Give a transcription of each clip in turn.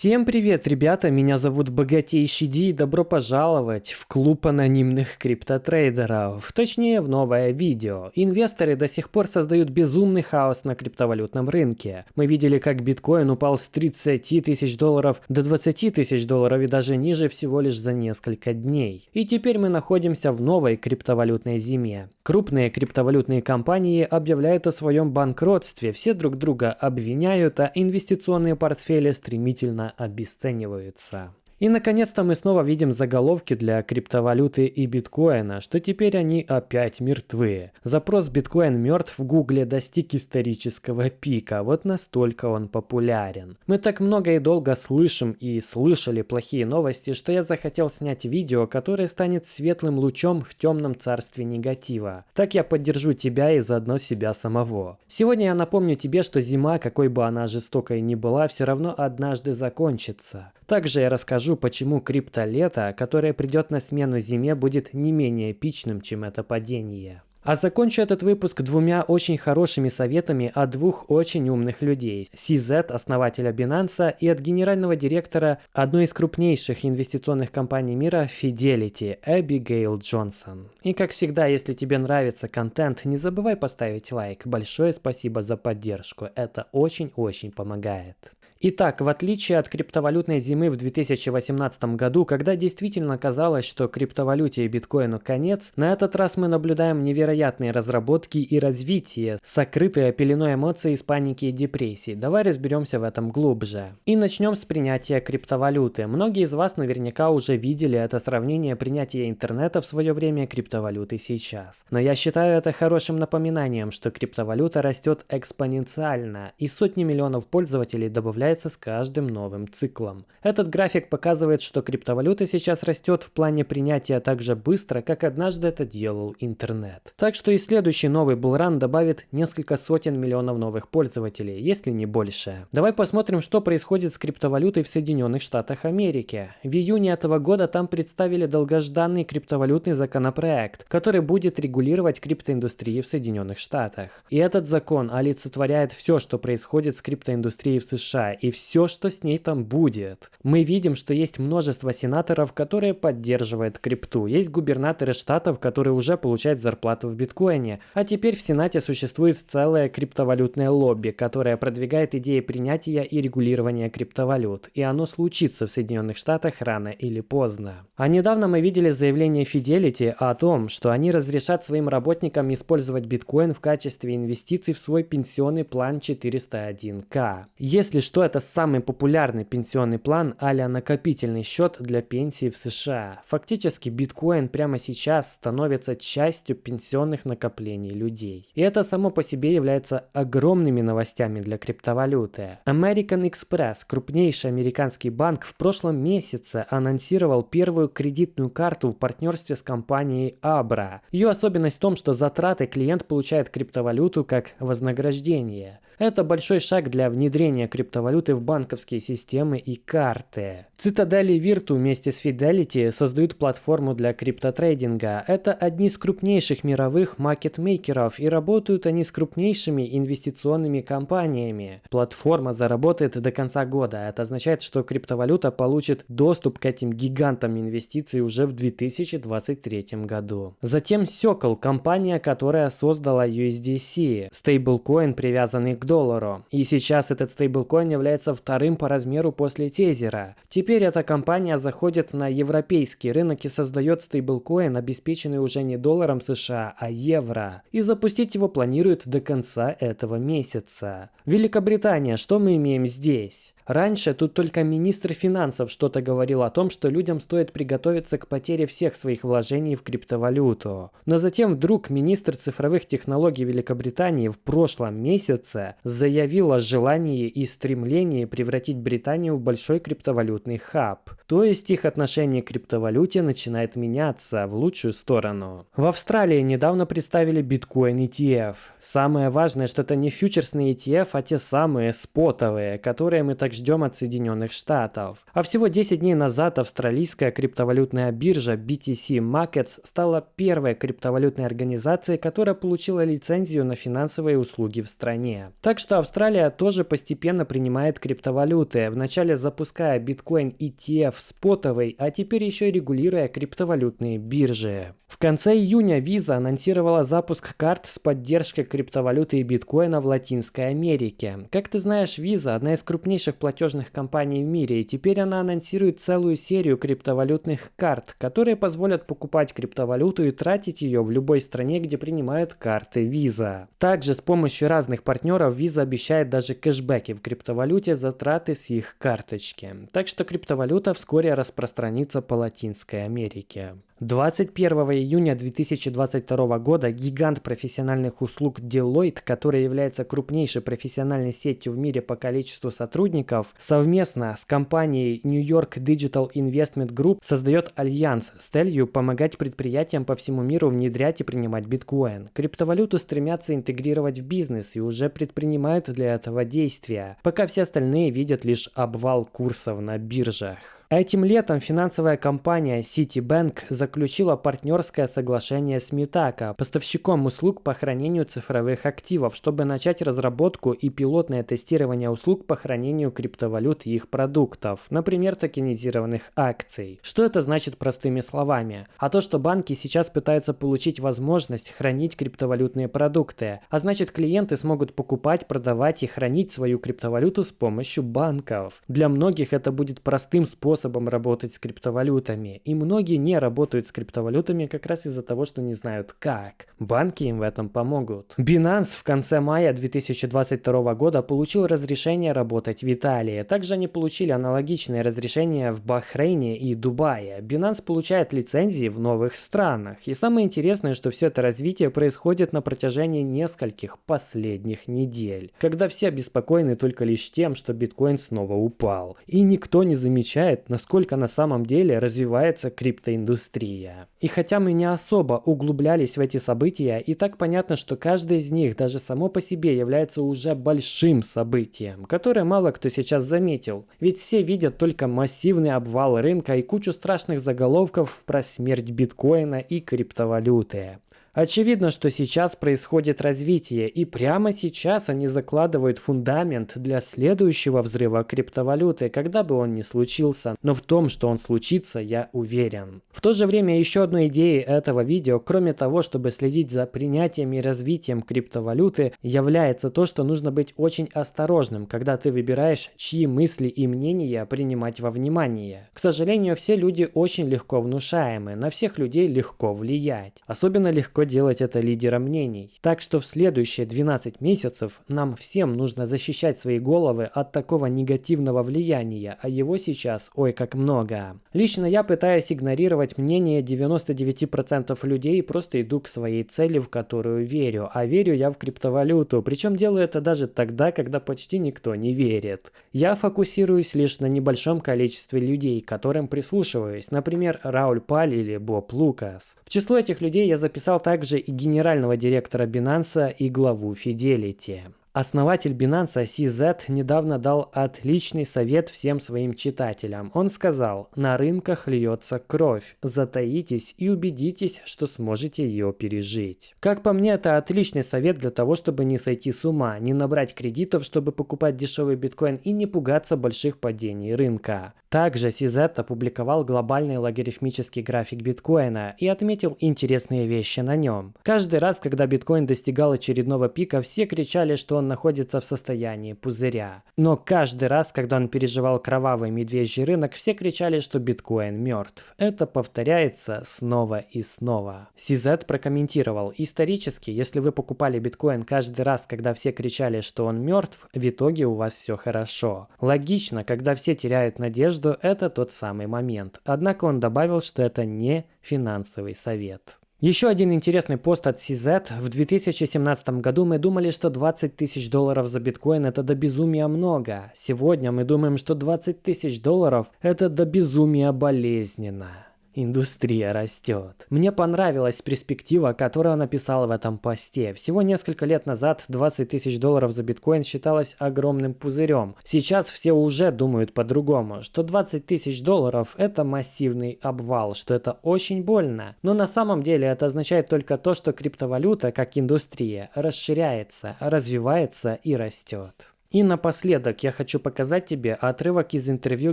Всем привет, ребята, меня зовут Богатейший Ди и добро пожаловать в клуб анонимных криптотрейдеров, точнее в новое видео. Инвесторы до сих пор создают безумный хаос на криптовалютном рынке. Мы видели, как биткоин упал с 30 тысяч долларов до 20 тысяч долларов и даже ниже всего лишь за несколько дней. И теперь мы находимся в новой криптовалютной зиме. Крупные криптовалютные компании объявляют о своем банкротстве, все друг друга обвиняют, а инвестиционные портфели стремительно обесцениваются. И наконец-то мы снова видим заголовки для криптовалюты и биткоина, что теперь они опять мертвы. Запрос биткоин мертв в гугле достиг исторического пика, вот настолько он популярен. Мы так много и долго слышим и слышали плохие новости, что я захотел снять видео, которое станет светлым лучом в темном царстве негатива. Так я поддержу тебя и заодно себя самого. Сегодня я напомню тебе, что зима, какой бы она жестокой ни была, все равно однажды закончится. Также я расскажу, почему криптолето, которое придет на смену зиме, будет не менее эпичным, чем это падение. А закончу этот выпуск двумя очень хорошими советами от двух очень умных людей. CZ, основателя Binance, и от генерального директора одной из крупнейших инвестиционных компаний мира Fidelity, Эбигейл Джонсон. И как всегда, если тебе нравится контент, не забывай поставить лайк. Большое спасибо за поддержку, это очень-очень помогает. Итак, в отличие от криптовалютной зимы в 2018 году, когда действительно казалось, что криптовалюте и биткоину конец, на этот раз мы наблюдаем невероятные разработки и развитие, сокрытые пеленой эмоций из паники и депрессии. Давай разберемся в этом глубже. И начнем с принятия криптовалюты. Многие из вас наверняка уже видели это сравнение принятия интернета в свое время криптовалюты сейчас. Но я считаю это хорошим напоминанием, что криптовалюта растет экспоненциально, и сотни миллионов пользователей добавляют ускоряется с каждым новым циклом. Этот график показывает, что криптовалюта сейчас растет в плане принятия так же быстро, как однажды это делал интернет. Так что и следующий новый булран добавит несколько сотен миллионов новых пользователей, если не больше. Давай посмотрим, что происходит с криптовалютой в Соединенных Штатах Америки. В июне этого года там представили долгожданный криптовалютный законопроект, который будет регулировать криптоиндустрию в Соединенных Штатах. И этот закон олицетворяет все, что происходит с криптоиндустрией в США и все, что с ней там будет. Мы видим, что есть множество сенаторов, которые поддерживают крипту. Есть губернаторы штатов, которые уже получают зарплату в биткоине. А теперь в Сенате существует целое криптовалютное лобби, которое продвигает идеи принятия и регулирования криптовалют. И оно случится в Соединенных Штатах рано или поздно. А недавно мы видели заявление Fidelity о том, что они разрешат своим работникам использовать биткоин в качестве инвестиций в свой пенсионный план 401к. Если что, это самый популярный пенсионный план а накопительный счет для пенсии в США. Фактически биткоин прямо сейчас становится частью пенсионных накоплений людей. И это само по себе является огромными новостями для криптовалюты. American Express, крупнейший американский банк, в прошлом месяце анонсировал первую кредитную карту в партнерстве с компанией Abra. Ее особенность в том, что затраты клиент получает криптовалюту как вознаграждение. Это большой шаг для внедрения криптовалюты в банковские системы и карты. Цитадели Virtu вместе с Fidelity создают платформу для криптотрейдинга. Это одни из крупнейших мировых маркетмейкеров и работают они с крупнейшими инвестиционными компаниями. Платформа заработает до конца года. Это означает, что криптовалюта получит доступ к этим гигантам инвестиций уже в 2023 году. Затем Circle, компания, которая создала USDC, стейблкоин, привязанный к доллару. И сейчас этот стейблкоин является вторым по размеру после тезера. Теперь эта компания заходит на европейский рынок и создает стейблкоин, обеспеченный уже не долларом США, а евро. И запустить его планируют до конца этого месяца. Великобритания, что мы имеем здесь? Раньше тут только министр финансов что-то говорил о том, что людям стоит приготовиться к потере всех своих вложений в криптовалюту. Но затем вдруг министр цифровых технологий Великобритании в прошлом месяце заявил о желании и стремлении превратить Британию в большой криптовалютный хаб. То есть их отношение к криптовалюте начинает меняться в лучшую сторону. В Австралии недавно представили биткоин ETF. Самое важное, что это не фьючерсный ETF, а те самые спотовые, которые мы так ждем от Соединенных Штатов. А всего 10 дней назад австралийская криптовалютная биржа BTC Markets стала первой криптовалютной организацией, которая получила лицензию на финансовые услуги в стране. Так что Австралия тоже постепенно принимает криптовалюты, вначале запуская биткоин ETF спотовый, а теперь еще и регулируя криптовалютные биржи. В конце июня Visa анонсировала запуск карт с поддержкой криптовалюты и биткоина в Латинской Америке. Как ты знаешь, Visa – одна из крупнейших платежных компаний в мире, и теперь она анонсирует целую серию криптовалютных карт, которые позволят покупать криптовалюту и тратить ее в любой стране, где принимают карты Visa. Также с помощью разных партнеров Visa обещает даже кэшбэки в криптовалюте за траты с их карточки. Так что криптовалюта вскоре распространится по Латинской Америке. 21 июня 2022 года гигант профессиональных услуг Deloitte, который является крупнейшей профессиональной сетью в мире по количеству сотрудников, совместно с компанией New York Digital Investment Group создает альянс с целью помогать предприятиям по всему миру внедрять и принимать биткоин. Криптовалюту стремятся интегрировать в бизнес и уже предпринимают для этого действия, пока все остальные видят лишь обвал курсов на биржах. Этим летом финансовая компания Citibank заключила партнерское соглашение с Mitaka, поставщиком услуг по хранению цифровых активов, чтобы начать разработку и пилотное тестирование услуг по хранению криптовалют и их продуктов, например, токенизированных акций. Что это значит простыми словами? А то, что банки сейчас пытаются получить возможность хранить криптовалютные продукты, а значит клиенты смогут покупать, продавать и хранить свою криптовалюту с помощью банков. Для многих это будет простым способом способом работать с криптовалютами. И многие не работают с криптовалютами как раз из-за того, что не знают как. Банки им в этом помогут. Binance в конце мая 2022 года получил разрешение работать в Италии. Также они получили аналогичные разрешения в Бахрейне и Дубае. Binance получает лицензии в новых странах. И самое интересное, что все это развитие происходит на протяжении нескольких последних недель, когда все обеспокоены только лишь тем, что биткоин снова упал. И никто не замечает, насколько на самом деле развивается криптоиндустрия. И хотя мы не особо углублялись в эти события, и так понятно, что каждое из них даже само по себе является уже большим событием, которое мало кто сейчас заметил. Ведь все видят только массивный обвал рынка и кучу страшных заголовков про смерть биткоина и криптовалюты. Очевидно, что сейчас происходит развитие, и прямо сейчас они закладывают фундамент для следующего взрыва криптовалюты, когда бы он ни случился. Но в том, что он случится, я уверен. В то же время еще одной идеей этого видео, кроме того, чтобы следить за принятием и развитием криптовалюты, является то, что нужно быть очень осторожным, когда ты выбираешь, чьи мысли и мнения принимать во внимание. К сожалению, все люди очень легко внушаемы, на всех людей легко влиять. Особенно легко легко делать это лидером мнений. Так что в следующие 12 месяцев нам всем нужно защищать свои головы от такого негативного влияния, а его сейчас ой как много. Лично я пытаюсь игнорировать мнение 99% людей и просто иду к своей цели, в которую верю. А верю я в криптовалюту, причем делаю это даже тогда, когда почти никто не верит. Я фокусируюсь лишь на небольшом количестве людей, которым прислушиваюсь, например, Рауль Паль или Боб Лукас. В число этих людей я записал также и генерального директора Binance и главу Fidelity. Основатель Binance CZ недавно дал отличный совет всем своим читателям. Он сказал, на рынках льется кровь, затаитесь и убедитесь, что сможете ее пережить. Как по мне, это отличный совет для того, чтобы не сойти с ума, не набрать кредитов, чтобы покупать дешевый биткоин и не пугаться больших падений рынка. Также CZ опубликовал глобальный логарифмический график биткоина и отметил интересные вещи на нем. Каждый раз, когда биткоин достигал очередного пика, все кричали, что он находится в состоянии пузыря. Но каждый раз, когда он переживал кровавый медвежий рынок, все кричали, что биткоин мертв. Это повторяется снова и снова. CZ прокомментировал, исторически, если вы покупали биткоин каждый раз, когда все кричали, что он мертв, в итоге у вас все хорошо. Логично, когда все теряют надежду, что это тот самый момент. Однако он добавил, что это не финансовый совет. Еще один интересный пост от CZ. В 2017 году мы думали, что 20 тысяч долларов за биткоин это до безумия много. Сегодня мы думаем, что 20 тысяч долларов это до безумия болезненно. Индустрия растет. Мне понравилась перспектива, которую он написал в этом посте. Всего несколько лет назад 20 тысяч долларов за биткоин считалось огромным пузырем. Сейчас все уже думают по-другому, что 20 тысяч долларов это массивный обвал, что это очень больно. Но на самом деле это означает только то, что криптовалюта как индустрия расширяется, развивается и растет. И напоследок я хочу показать тебе отрывок из интервью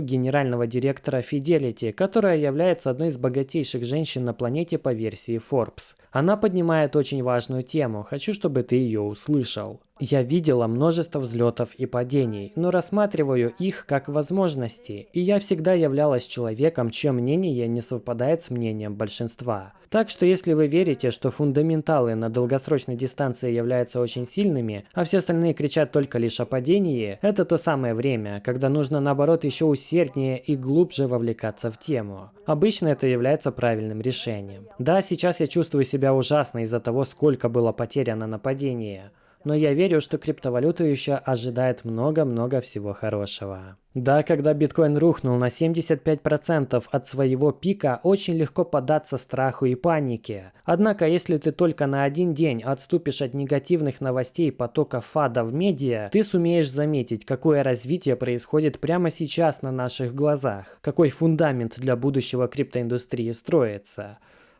генерального директора Fidelity, которая является одной из богатейших женщин на планете по версии Forbes. Она поднимает очень важную тему, хочу, чтобы ты ее услышал. Я видела множество взлетов и падений, но рассматриваю их как возможности, и я всегда являлась человеком, чье мнение не совпадает с мнением большинства. Так что если вы верите, что фундаменталы на долгосрочной дистанции являются очень сильными, а все остальные кричат только лишь о падении, это то самое время, когда нужно наоборот еще усерднее и глубже вовлекаться в тему. Обычно это является правильным решением. Да, сейчас я чувствую себя ужасно из-за того, сколько было потеряно на падение но я верю, что криптовалюту еще ожидает много-много всего хорошего. Да, когда биткоин рухнул на 75% от своего пика, очень легко податься страху и панике. Однако, если ты только на один день отступишь от негативных новостей потока фада в медиа, ты сумеешь заметить, какое развитие происходит прямо сейчас на наших глазах, какой фундамент для будущего криптоиндустрии строится.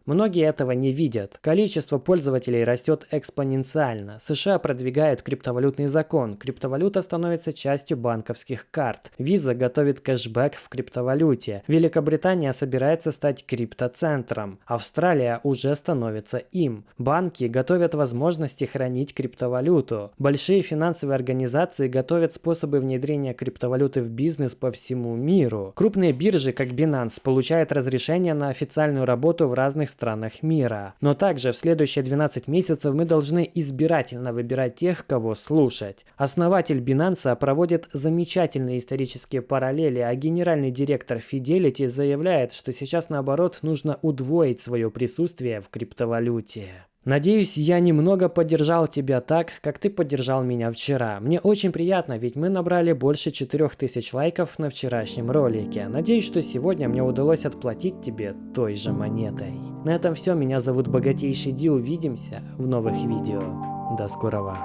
Многие этого не видят. Количество пользователей растет экспоненциально. США продвигает криптовалютный закон. Криптовалюта становится частью банковских карт. Visa готовит кэшбэк в криптовалюте. Великобритания собирается стать криптоцентром. Австралия уже становится им. Банки готовят возможности хранить криптовалюту. Большие финансовые организации готовят способы внедрения криптовалюты в бизнес по всему миру. Крупные биржи, как Binance, получают разрешение на официальную работу в разных странах мира. Но также в следующие 12 месяцев мы должны избирательно выбирать тех, кого слушать. Основатель Binance проводит замечательные исторические параллели, а генеральный директор Fidelity заявляет, что сейчас наоборот нужно удвоить свое присутствие в криптовалюте. Надеюсь, я немного поддержал тебя так, как ты поддержал меня вчера. Мне очень приятно, ведь мы набрали больше 4000 лайков на вчерашнем ролике. Надеюсь, что сегодня мне удалось отплатить тебе той же монетой. На этом все, меня зовут Богатейший Ди, увидимся в новых видео. До скорого.